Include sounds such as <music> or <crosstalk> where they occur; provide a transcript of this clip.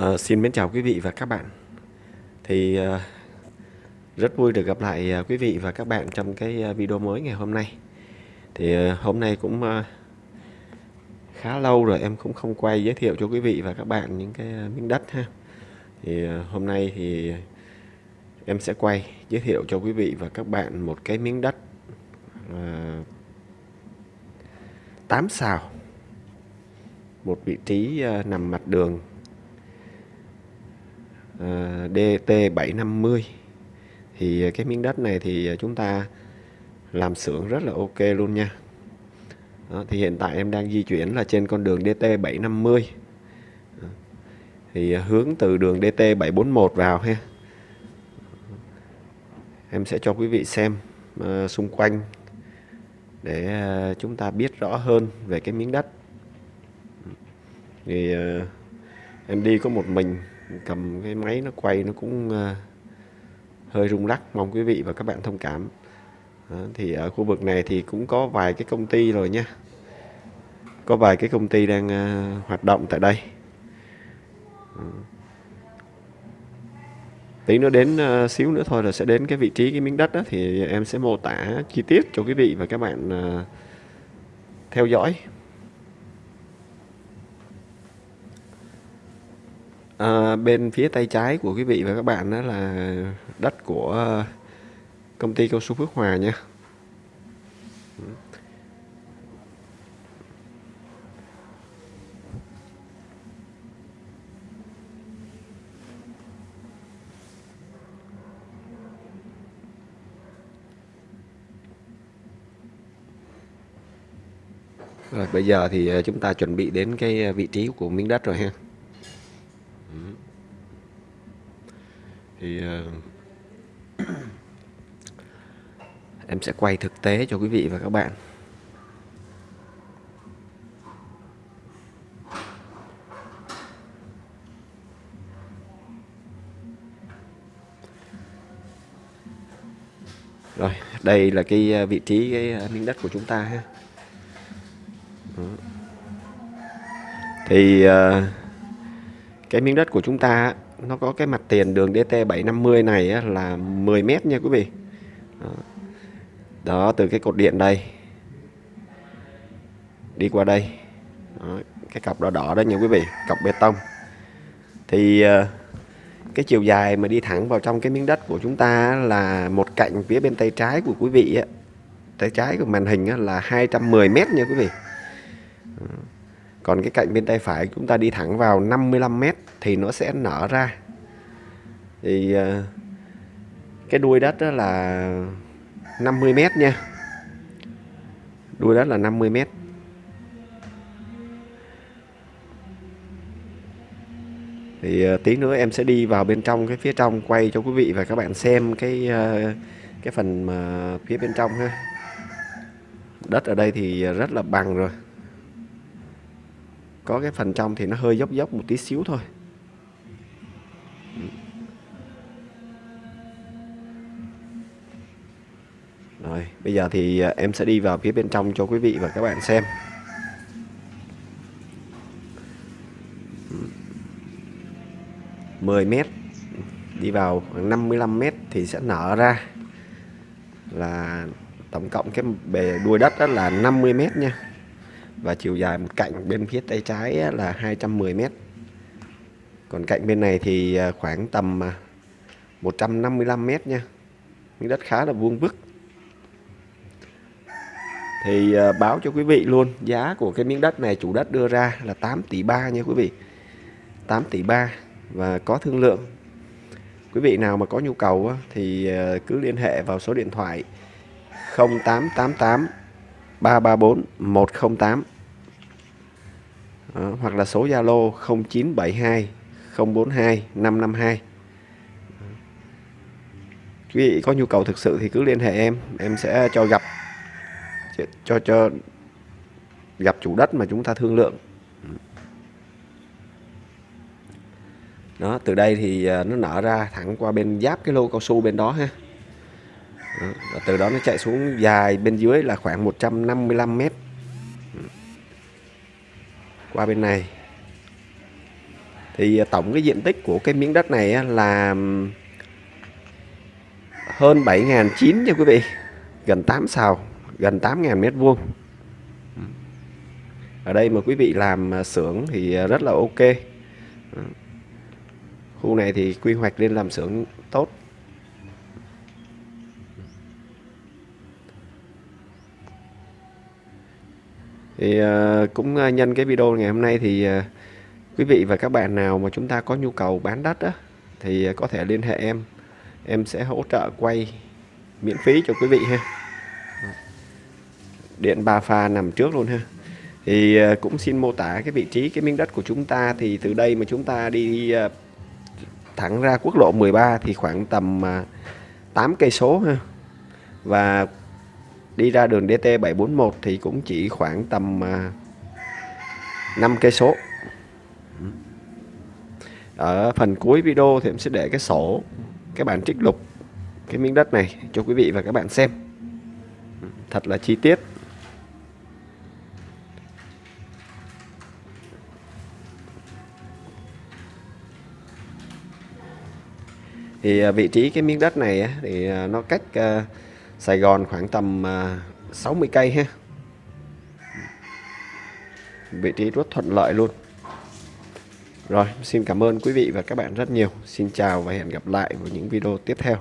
À, xin mến chào quý vị và các bạn. Thì à, rất vui được gặp lại ờ, quý vị và các bạn trong cái video mới ngày hôm nay. Thì à, hôm nay cũng à, khá lâu rồi em cũng không quay giới thiệu cho quý vị và các bạn những cái miếng đất ha. Thì à, hôm nay thì em sẽ quay giới thiệu cho quý vị và các bạn một cái miếng đất à, 8 xào. Một vị trí à, nằm mặt đường Ờ, DT750 thì ờ, cái miếng đất này thì ờ, chúng ta làm xưởng rất là ok luôn nha. Đó, thì hiện tại em đang di chuyển là trên con đường DT750 thì hướng từ đường DT741 vào ha. Em sẽ cho quý vị xem uh, xung quanh để uh, chúng ta biết rõ hơn về cái miếng đất. Thì uh, em đi có một mình cầm cái máy nó quay nó cũng uh, hơi rung lắc. Mong quý vị và các bạn thông cảm. Đó, thì ở khu vực này thì cũng có vài cái công ty rồi nha. Có vài cái công ty đang uh, hoạt động tại đây. Tí nữa đến uh, xíu nữa thôi là sẽ đến cái vị trí cái miếng đất đó thì em sẽ mô tả chi tiết cho quý vị và các bạn uh, theo dõi. À, bên phía tay trái của quý vị và các bạn đó là đất của công ty cao su Phước Hòa nha. Rồi bây giờ thì ờ, chúng ta chuẩn bị đến cái ờ, vị trí của miếng đất rồi ha. Thì uh, <clears throat> em sẽ quay thực tế cho quý vị và các bạn. Rồi đây là cái ờ, vị trí ờ, cái miếng đất của chúng ta ha. Thì uh, cái miếng đất của chúng ta nó có cái mặt tiền đường DT750 này á, là 10 mét nha quý vị. Đó. đó từ cái cột điện đây. Đi qua đây. Đó, cái cọc đỏ đỏ đó nha quý vị cọc bê tông. Thì ờ, cái chiều dài mà đi thẳng vào trong cái miếng đất của chúng ta là một cạnh phía bên tay trái của quý vị á, tay trái của màn hình á, là 210 mét nha quý vị còn cái cạnh bên tay phải chúng ta đi thẳng vào 55 mét thì nó sẽ nở ra. Thì ờ, cái đuôi đất đó là 50 mét nha. Đuôi đất là 50 mét. Thì ờ, tí nữa em sẽ đi vào bên trong cái phía trong quay cho quý vị và các bạn xem cái ờ, cái phần mà phía bên trong ha. Đất ở đây thì rất là bằng rồi có cái phần trong thì nó hơi dốc dốc một tí xíu thôi. Rồi, bây giờ thì à, em sẽ đi vào phía bên trong cho quý vị và các bạn xem. Mười mét, đi vào khoảng 55 mét thì sẽ nở ra là tổng cộng cái bề đuôi đất đó là 50 mét nha và chiều dài một cạnh bên phía tay trái là 210 m. còn cạnh bên này thì à, khoảng tầm à, 155 m nha. Miếng đất khá là vuông vức. Thì à, báo cho quý vị luôn, giá của cái miếng đất này chủ đất đưa ra là 8 tỷ 3 nha quý vị. 8 tỷ 3 và có thương lượng. Quý vị nào mà có nhu cầu thì cứ liên hệ vào số điện thoại 0888 334 108 Đó, hoặc là số Zalo 0972 042 552 quý vị có nhu cầu thực sự thì cứ liên hệ em em sẽ cho gặp cho cho gặp chủ đất mà chúng ta thương lượng. Đó từ đây thì à, nó nở ra thẳng qua bên giáp cái lô cao su bên đó ha đó, từ đó nó chạy xuống dài bên dưới là khoảng 155 mét. Qua bên này. Thì à, tổng cái diện tích của cái miếng đất này là hơn 7.900 nha quý vị. Gần 8 sào gần 8.000 mét vuông. Ở đây mà quý vị làm à, xưởng thì à, rất là ok. Khu này thì quy hoạch lên làm xưởng tốt. Thì uh, cũng uh, nhân cái video ngày hôm nay thì uh, quý vị và các bạn nào mà chúng ta có nhu cầu bán đất á, thì có thể liên hệ em. Em sẽ hỗ trợ quay miễn phí cho quý vị ha. Điện ba pha nằm trước luôn ha. Thì cũng xin mô tả cái vị trí cái miếng đất của chúng ta. Thì từ đây mà chúng ta đi thẳng ra quốc lộ 13 thì khoảng tầm 8 cây số ha. Và đi ra đường DT 741 thì cũng chỉ khoảng tầm à, 5 cây số. Ở phần cuối video thì em sẽ để cái sổ, cái bản trích lục, cái miếng đất này cho quý vị và các bạn xem. Thật là chi tiết. Thì à, vị trí cái miếng đất này thì à, nó cách Sài Gòn khoảng tầm à, 60 cây ha. Vị trí rất thuận lợi luôn. Rồi, xin cảm ơn quý vị và các bạn rất nhiều. Xin chào và hẹn gặp lại vào những video tiếp theo.